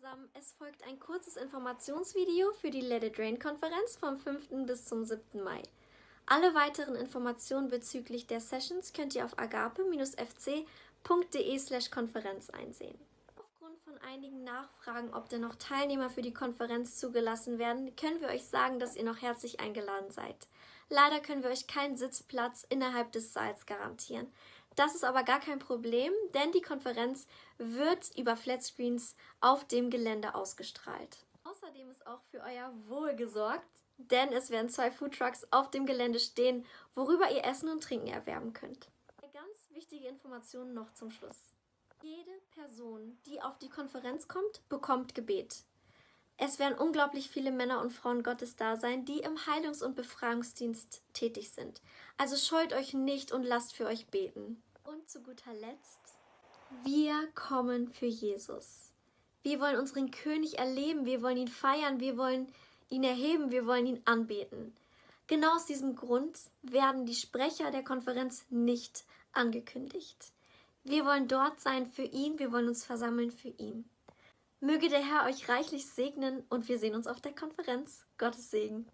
zusammen, es folgt ein kurzes Informationsvideo für die Let It Rain Konferenz vom 5. bis zum 7. Mai. Alle weiteren Informationen bezüglich der Sessions könnt ihr auf agape-fc.de slash Konferenz einsehen. Aufgrund von einigen Nachfragen, ob denn noch Teilnehmer für die Konferenz zugelassen werden, können wir euch sagen, dass ihr noch herzlich eingeladen seid. Leider können wir euch keinen Sitzplatz innerhalb des Saals garantieren. Das ist aber gar kein Problem, denn die Konferenz wird über Flatscreens auf dem Gelände ausgestrahlt. Außerdem ist auch für euer Wohl gesorgt, denn es werden zwei Foodtrucks auf dem Gelände stehen, worüber ihr Essen und Trinken erwerben könnt. Eine ganz wichtige Information noch zum Schluss. Jede Person, die auf die Konferenz kommt, bekommt Gebet. Es werden unglaublich viele Männer und Frauen Gottes da sein, die im Heilungs- und Befreiungsdienst tätig sind. Also scheut euch nicht und lasst für euch beten. Und zu guter Letzt, wir kommen für Jesus. Wir wollen unseren König erleben, wir wollen ihn feiern, wir wollen ihn erheben, wir wollen ihn anbeten. Genau aus diesem Grund werden die Sprecher der Konferenz nicht angekündigt. Wir wollen dort sein für ihn, wir wollen uns versammeln für ihn. Möge der Herr euch reichlich segnen und wir sehen uns auf der Konferenz. Gottes Segen.